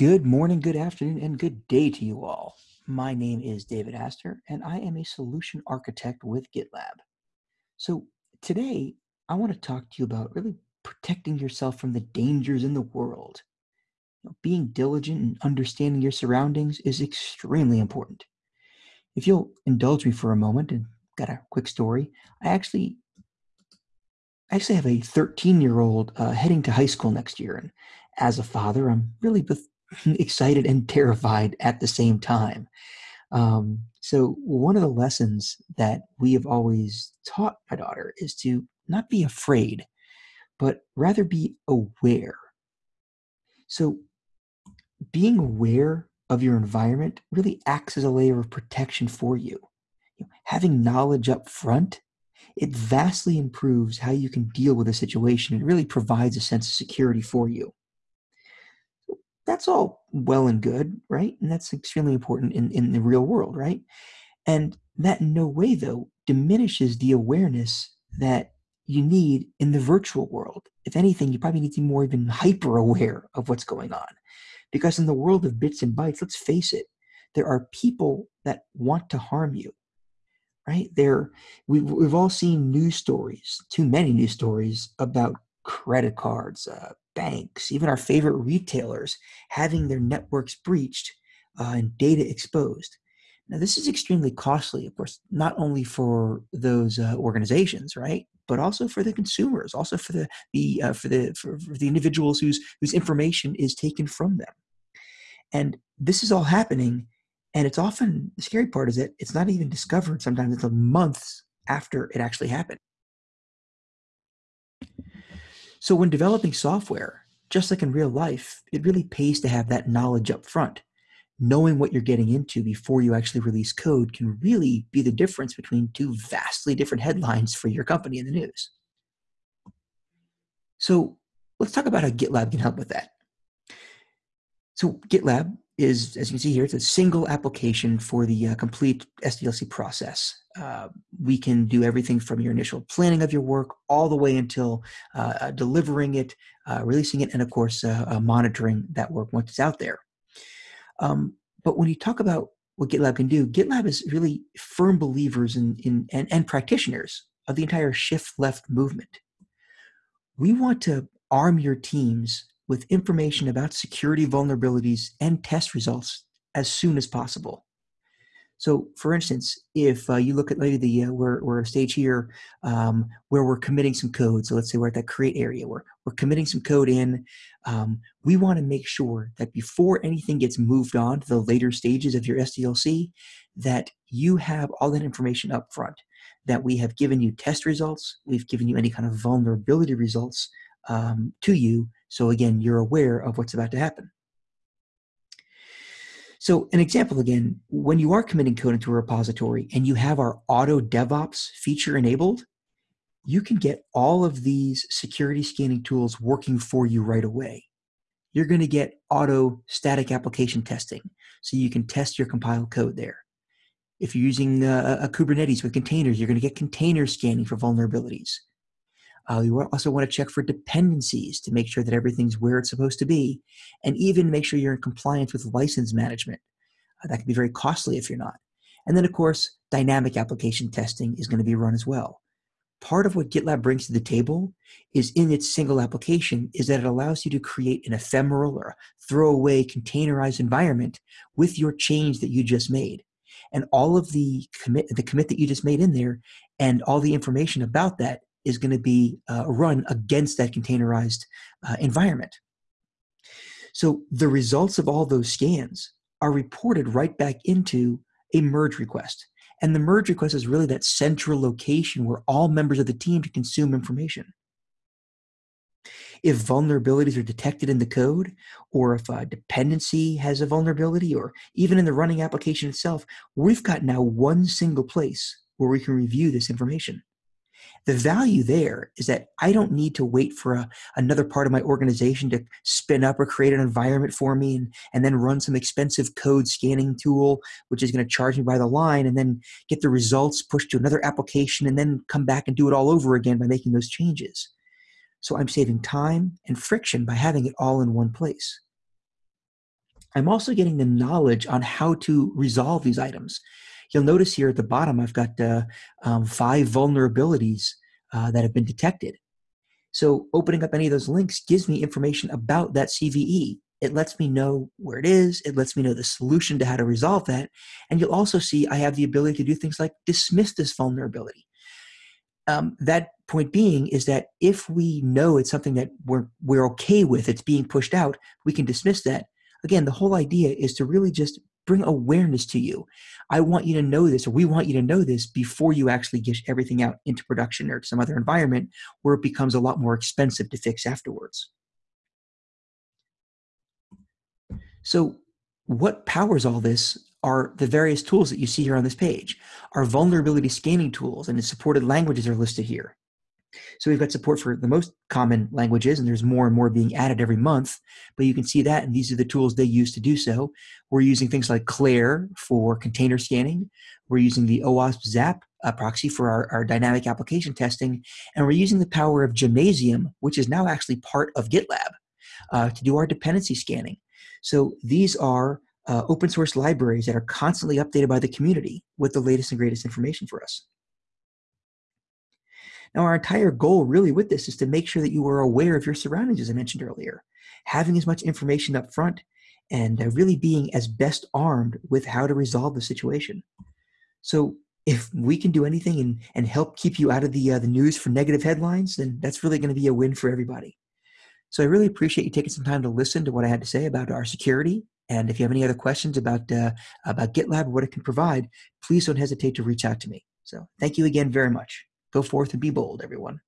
Good morning, good afternoon, and good day to you all. My name is David Astor, and I am a solution architect with GitLab. So, today I want to talk to you about really protecting yourself from the dangers in the world. You know, being diligent and understanding your surroundings is extremely important. If you'll indulge me for a moment and got a quick story, I actually I actually have a 13 year old uh, heading to high school next year, and as a father, I'm really excited and terrified at the same time. Um, so, one of the lessons that we have always taught my daughter is to not be afraid, but rather be aware. So, being aware of your environment really acts as a layer of protection for you. you know, having knowledge up front, it vastly improves how you can deal with a situation. It really provides a sense of security for you that's all well and good, right? And that's extremely important in, in the real world, right? And that in no way, though, diminishes the awareness that you need in the virtual world. If anything, you probably need to be more even hyper aware of what's going on. Because in the world of bits and bytes, let's face it, there are people that want to harm you. Right? There we, we've all seen news stories, too many news stories about credit cards, uh, banks, even our favorite retailers having their networks breached uh, and data exposed. Now, this is extremely costly, of course, not only for those uh, organizations, right, but also for the consumers, also for the the uh, for the for, for the individuals whose whose information is taken from them. And this is all happening, and it's often the scary part is that it's not even discovered sometimes until months after it actually happened. So when developing software, just like in real life, it really pays to have that knowledge up front. Knowing what you're getting into before you actually release code can really be the difference between two vastly different headlines for your company in the news. So let's talk about how GitLab can help with that. So GitLab is, as you can see here, it's a single application for the uh, complete SDLC process. Uh, we can do everything from your initial planning of your work all the way until uh, uh delivering it, uh, releasing it, and of course, uh, monitoring that work once it's out there. Um, but when you talk about what GitLab can do, GitLab is really firm believers in, in and, and practitioners of the entire shift left movement. We want to arm your teams with information about security vulnerabilities and test results as soon as possible. So, for instance, if uh, you look at maybe the uh, we're, we're a stage here um, where we're committing some code. So let's say we're at that create area where we're committing some code in. Um, we want to make sure that before anything gets moved on to the later stages of your SDLC, that you have all that information up front. That we have given you test results, we've given you any kind of vulnerability results um, to you so again, you're aware of what's about to happen. So an example again, when you are committing code into a repository and you have our auto DevOps feature enabled, you can get all of these security scanning tools working for you right away. You're going to get auto static application testing, so you can test your compiled code there. If you're using uh, a Kubernetes with containers, you're going to get container scanning for vulnerabilities. Uh, you also want to check for dependencies to make sure that everything's where it's supposed to be, and even make sure you're in compliance with license management. Uh, that can be very costly if you're not. And then, of course, dynamic application testing is going to be run as well. Part of what GitLab brings to the table is in its single application is that it allows you to create an ephemeral or throwaway containerized environment with your change that you just made. And all of the commit, the commit that you just made in there and all the information about that is going to be uh, run against that containerized uh, environment. So the results of all those scans are reported right back into a merge request. And the merge request is really that central location where all members of the team can consume information. If vulnerabilities are detected in the code, or if a dependency has a vulnerability, or even in the running application itself, we've got now one single place where we can review this information. The value there is that I don't need to wait for a, another part of my organization to spin up or create an environment for me and, and then run some expensive code scanning tool, which is going to charge me by the line, and then get the results pushed to another application and then come back and do it all over again by making those changes. So I'm saving time and friction by having it all in one place. I'm also getting the knowledge on how to resolve these items. You'll notice here at the bottom, I've got uh, um, five vulnerabilities uh, that have been detected. So opening up any of those links gives me information about that CVE. It lets me know where it is. It lets me know the solution to how to resolve that. And you'll also see I have the ability to do things like dismiss this vulnerability. Um, that point being is that if we know it's something that we're, we're okay with, it's being pushed out, we can dismiss that. Again, the whole idea is to really just bring awareness to you. I want you to know this, or we want you to know this before you actually get everything out into production or some other environment where it becomes a lot more expensive to fix afterwards. So, what powers all this are the various tools that you see here on this page. Our vulnerability scanning tools and the supported languages are listed here. So we've got support for the most common languages, and there's more and more being added every month. But you can see that, and these are the tools they use to do so. We're using things like Clair for container scanning. We're using the OWASP ZAP uh, proxy for our, our dynamic application testing, and we're using the power of Gemnasium, which is now actually part of GitLab, uh, to do our dependency scanning. So these are uh, open source libraries that are constantly updated by the community with the latest and greatest information for us. Now, our entire goal really with this is to make sure that you are aware of your surroundings, as I mentioned earlier, having as much information up front and uh, really being as best armed with how to resolve the situation. So if we can do anything and, and help keep you out of the, uh, the news for negative headlines, then that's really going to be a win for everybody. So I really appreciate you taking some time to listen to what I had to say about our security. And if you have any other questions about, uh, about GitLab or what it can provide, please don't hesitate to reach out to me. So thank you again very much. Go forth and be bold, everyone.